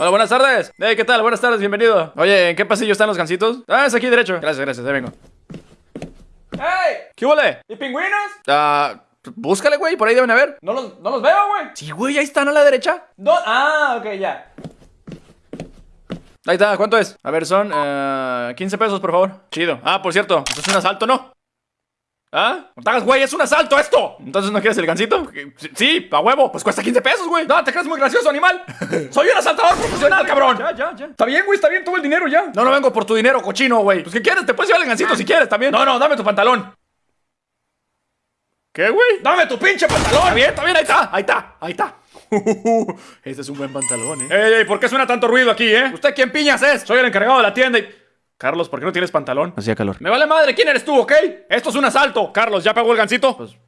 Hola, buenas tardes. Hey, ¿qué tal? Buenas tardes, bienvenido. Oye, ¿en qué pasillo están los gancitos? Ah, es aquí derecho. Gracias, gracias, ahí vengo. ¡Hey! ¿Qué huele? ¿Y pingüinos? Ah, búscale, güey, por ahí deben haber. No los, no los veo, güey. Sí, güey, ahí están a la derecha. No, ah, ok, ya. Ahí está, ¿cuánto es? A ver, son eh, 15 pesos, por favor. Chido. Ah, por cierto, esto es un asalto, ¿no? ¿Ah? No te hagas, güey, es un asalto esto. Entonces, ¿no quieres el gancito? Sí, a huevo. Pues cuesta 15 pesos, güey. No, te crees muy gracioso, animal. Soy un asaltador profesional, cabrón. Ya, ya, ya. Está bien, güey, está bien, tuvo el dinero ya. No, no vengo por tu dinero, cochino, güey. Pues, ¿qué quieres? Te puedes llevar el gancito si quieres también. No, no, dame tu pantalón. ¿Qué, güey? Dame tu pinche Está pantalón. bien, está bien, ahí está, ahí está, ahí está. Este es un buen pantalón, eh. Ey, ey, ¿por qué suena tanto ruido aquí, eh? ¿Usted quién piñas es? Soy el encargado de la tienda y... Carlos, ¿por qué no tienes pantalón? Hacía calor. Me vale madre, ¿quién eres tú, ok? Esto es un asalto. Carlos, ¿ya pagó el gancito? Pues, pues